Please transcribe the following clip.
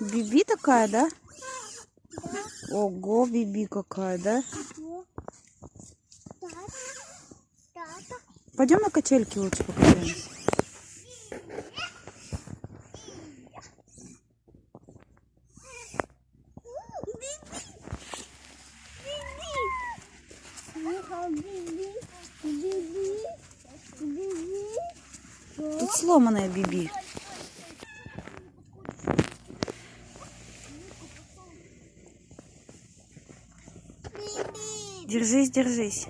Биби такая, да? Ого, Биби какая, да? Пойдем на качельки лучше покатаемся. Тут сломанная Биби. Держись, держись.